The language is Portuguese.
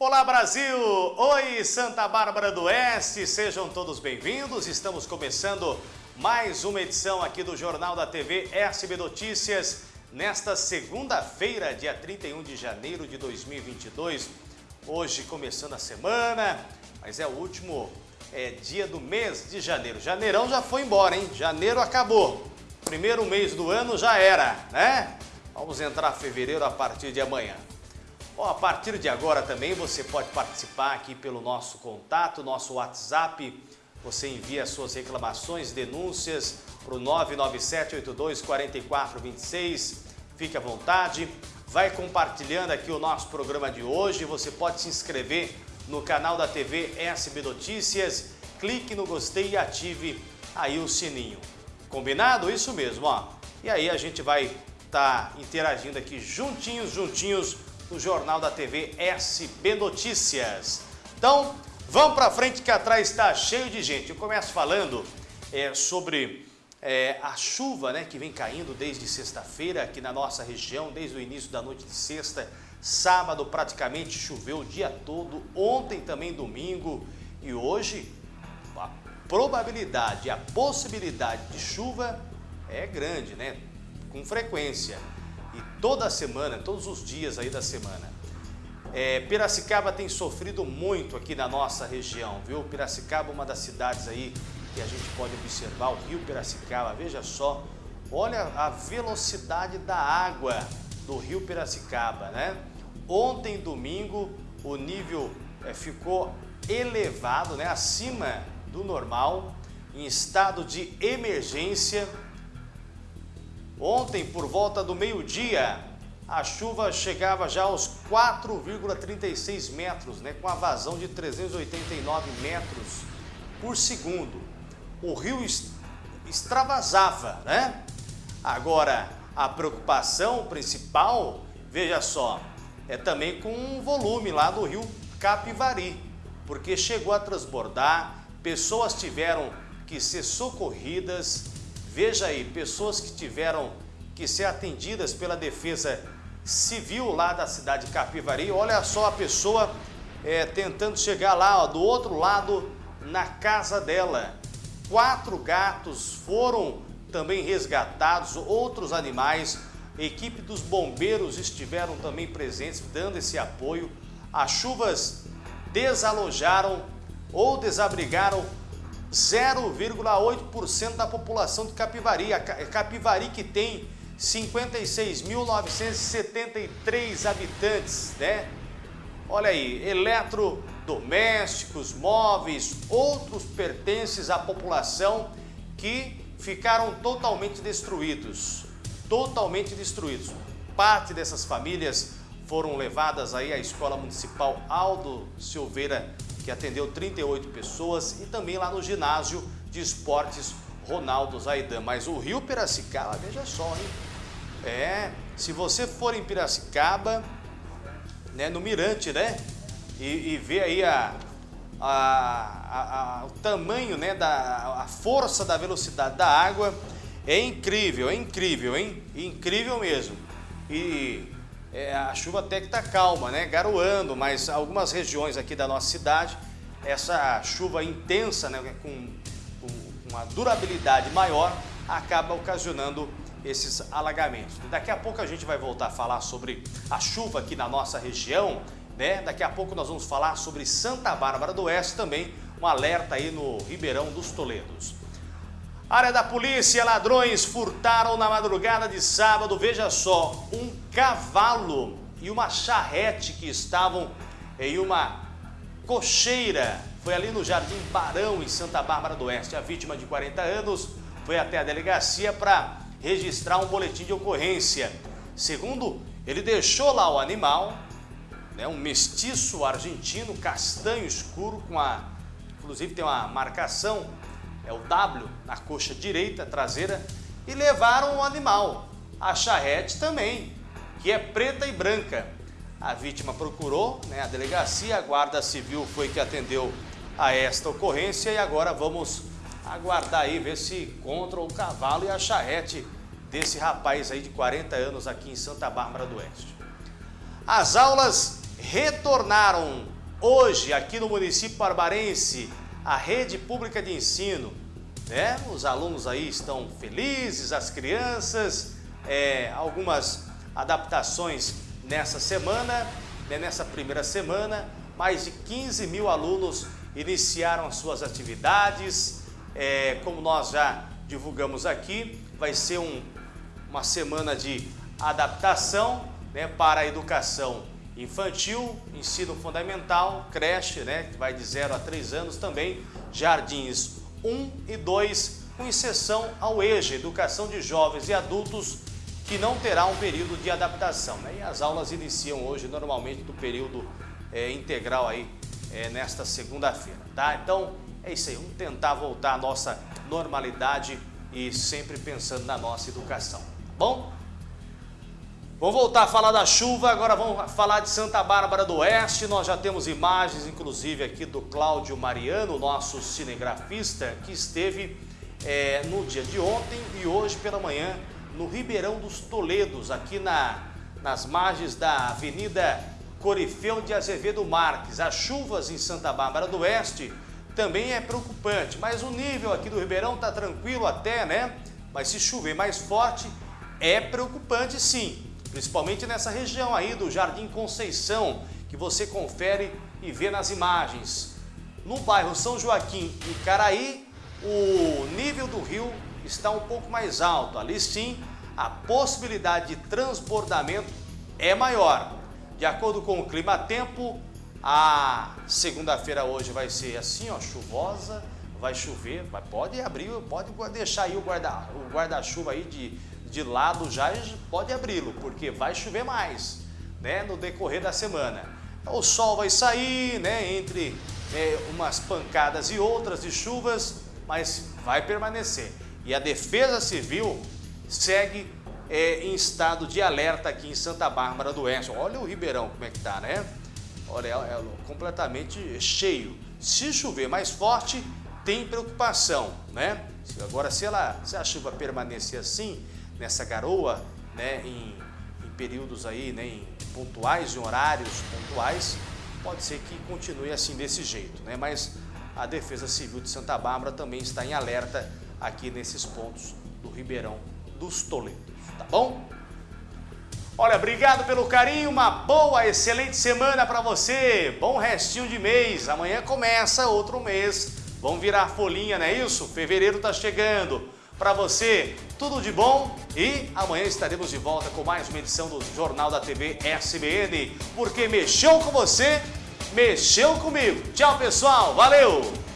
Olá Brasil! Oi Santa Bárbara do Oeste, sejam todos bem-vindos. Estamos começando mais uma edição aqui do Jornal da TV SB Notícias nesta segunda-feira, dia 31 de janeiro de 2022. Hoje começando a semana, mas é o último é, dia do mês de janeiro. Janeirão já foi embora, hein? Janeiro acabou. Primeiro mês do ano já era, né? Vamos entrar fevereiro a partir de amanhã. Bom, a partir de agora também você pode participar aqui pelo nosso contato, nosso WhatsApp. Você envia suas reclamações, denúncias para o 997-82-4426. Fique à vontade. Vai compartilhando aqui o nosso programa de hoje. Você pode se inscrever no canal da TV SB Notícias. Clique no gostei e ative aí o sininho. Combinado? Isso mesmo, ó. E aí a gente vai estar tá interagindo aqui juntinhos, juntinhos no Jornal da TV SB Notícias. Então, vamos para frente que atrás está cheio de gente. Eu começo falando é, sobre é, a chuva né, que vem caindo desde sexta-feira aqui na nossa região, desde o início da noite de sexta. Sábado praticamente choveu o dia todo, ontem também domingo e hoje a probabilidade, a possibilidade de chuva é grande, né? Com frequência e toda semana, todos os dias aí da semana. É, Piracicaba tem sofrido muito aqui na nossa região, viu? Piracicaba é uma das cidades aí que a gente pode observar, o rio Piracicaba, veja só, olha a velocidade da água do rio Piracicaba, né? Ontem, domingo, o nível é, ficou elevado, né? Acima do normal, em estado de emergência, Ontem, por volta do meio-dia, a chuva chegava já aos 4,36 metros, né, com a vazão de 389 metros por segundo. O rio extravasava, né? Agora, a preocupação principal, veja só, é também com o volume lá do rio Capivari, porque chegou a transbordar, pessoas tiveram que ser socorridas, Veja aí, pessoas que tiveram que ser atendidas pela defesa civil lá da cidade de Capivari. Olha só a pessoa é, tentando chegar lá, ó, do outro lado, na casa dela. Quatro gatos foram também resgatados, outros animais. Equipe dos bombeiros estiveram também presentes, dando esse apoio. As chuvas desalojaram ou desabrigaram 0,8% da população de Capivari. Capivari que tem 56.973 habitantes, né? Olha aí, eletrodomésticos, móveis, outros pertences à população que ficaram totalmente destruídos, totalmente destruídos. Parte dessas famílias foram levadas aí à Escola Municipal Aldo Silveira que atendeu 38 pessoas, e também lá no ginásio de esportes Ronaldo Zaidan. Mas o Rio Piracicaba, veja só, hein? É, se você for em Piracicaba, né, no Mirante, né? E, e ver aí a, a, a, o tamanho, né, da, a força da velocidade da água, é incrível, é incrível, hein? Incrível mesmo. E é, a chuva até que está calma, né? Garoando, mas algumas regiões aqui da nossa cidade, essa chuva intensa, né, com, com uma durabilidade maior, acaba ocasionando esses alagamentos. Daqui a pouco a gente vai voltar a falar sobre a chuva aqui na nossa região, né? Daqui a pouco nós vamos falar sobre Santa Bárbara do Oeste também, um alerta aí no Ribeirão dos Toledos. Área da polícia, ladrões furtaram na madrugada de sábado, veja só, um cavalo e uma charrete que estavam em uma cocheira. Foi ali no Jardim Barão, em Santa Bárbara do Oeste. A vítima de 40 anos foi até a delegacia para registrar um boletim de ocorrência. Segundo, ele deixou lá o animal, né, um mestiço argentino, castanho escuro, com a, inclusive tem uma marcação é o W na coxa direita traseira, e levaram o animal. A charrete também, que é preta e branca. A vítima procurou né, a delegacia, a guarda civil foi que atendeu a esta ocorrência e agora vamos aguardar aí, ver se encontram o cavalo e a charrete desse rapaz aí de 40 anos aqui em Santa Bárbara do Oeste. As aulas retornaram hoje aqui no município barbarense a rede pública de ensino. Né? Os alunos aí estão felizes, as crianças, é, algumas adaptações nessa semana, né? nessa primeira semana, mais de 15 mil alunos iniciaram as suas atividades, é, como nós já divulgamos aqui, vai ser um, uma semana de adaptação né, para a educação infantil, ensino fundamental, creche, né, que vai de 0 a 3 anos também, jardins 1 e 2, com exceção ao EJA, Educação de Jovens e Adultos, que não terá um período de adaptação. Né? E as aulas iniciam hoje, normalmente, do período é, integral aí, é, nesta segunda-feira, tá? Então, é isso aí, vamos tentar voltar à nossa normalidade e sempre pensando na nossa educação, tá bom? Vamos voltar a falar da chuva, agora vamos falar de Santa Bárbara do Oeste. Nós já temos imagens, inclusive, aqui do Cláudio Mariano, nosso cinegrafista, que esteve é, no dia de ontem e hoje pela manhã no Ribeirão dos Toledos, aqui na, nas margens da Avenida Corifeu de Azevedo Marques. As chuvas em Santa Bárbara do Oeste também é preocupante, mas o nível aqui do Ribeirão está tranquilo até, né? Mas se chover mais forte, é preocupante sim principalmente nessa região aí do Jardim Conceição, que você confere e vê nas imagens. No bairro São Joaquim e Caraí, o nível do rio está um pouco mais alto. Ali sim, a possibilidade de transbordamento é maior. De acordo com o clima-tempo, a segunda-feira hoje vai ser assim, ó, chuvosa, vai chover, pode abrir, pode deixar aí o guarda-chuva guarda aí de de lado já pode abri-lo, porque vai chover mais né, no decorrer da semana. O sol vai sair né, entre é, umas pancadas e outras de chuvas, mas vai permanecer. E a Defesa Civil segue é, em estado de alerta aqui em Santa Bárbara do Oeste. Olha o Ribeirão como é que tá, né? Olha, é completamente cheio. Se chover mais forte, tem preocupação, né? Agora, se, ela, se a chuva permanecer assim, nessa garoa, né, em, em períodos aí, né, em pontuais, em horários pontuais, pode ser que continue assim desse jeito, né? Mas a Defesa Civil de Santa Bárbara também está em alerta aqui nesses pontos do Ribeirão dos Toledos, tá bom? Olha, obrigado pelo carinho, uma boa, excelente semana para você, bom restinho de mês, amanhã começa outro mês, vamos virar folhinha, não é isso? Fevereiro tá chegando, para você tudo de bom e amanhã estaremos de volta com mais uma edição do Jornal da TV SBN, porque mexeu com você, mexeu comigo. Tchau, pessoal. Valeu!